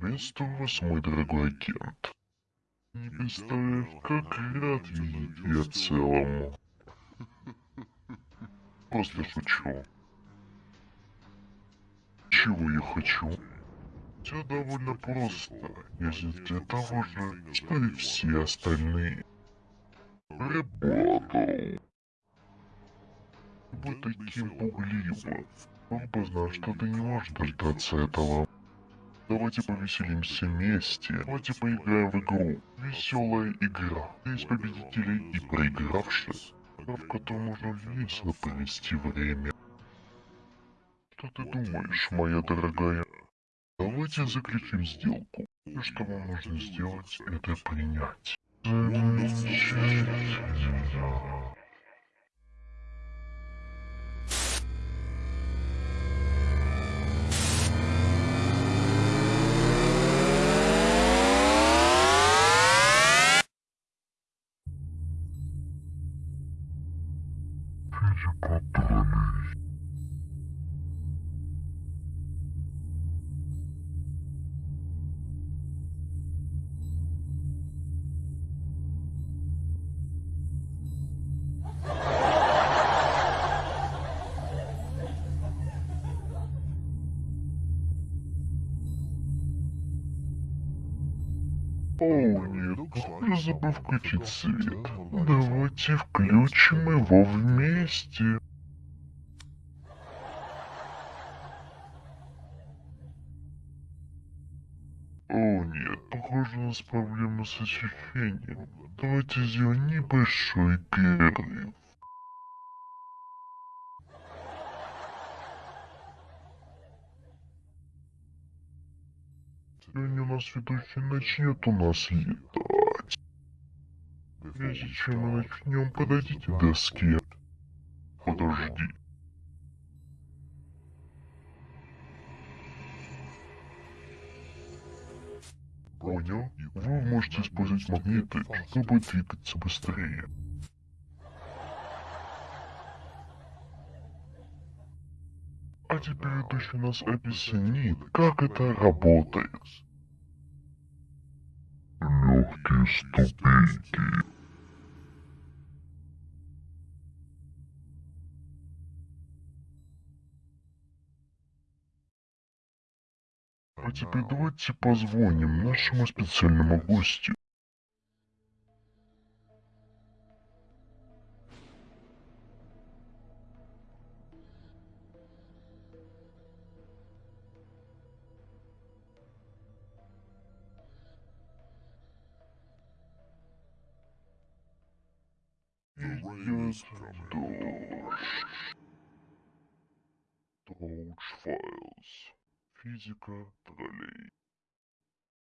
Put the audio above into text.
Приветствую вас, мой дорогой агент. Не представляешь, как рад видеть тебя целому. Просто шучу. Чего я хочу? Все довольно просто, если для того же, что и все остальные. Работал. Вы таким пугливым. Он бы знал, что ты не можешь дождаться этого. Давайте повеселимся вместе. Давайте поиграем в игру. Веселая игра. Есть победители и проигравшие. Игра, в которой можно весело провести время. Что ты думаешь, моя дорогая? Давайте заключим сделку. Все, что вам нужно сделать, это принять. Физика троллей. О, нет, я забыл включить свет. Давайте включим его вместе. О нет, похоже у нас проблемы с освещением. Давайте сделаем небольшой перерыв. Сегодня у нас ведущий начнет у нас летать. Прежде чем мы начнем, подойдите к доске. Подожди. Понял? Вы можете использовать магниты, чтобы двигаться быстрее. А теперь ведущий нас объяснит, как это работает. Легкие ступеньки. А теперь давайте позвоним нашему специальному гостю. Идет дождь. Доудж Файлз. Физика троллей.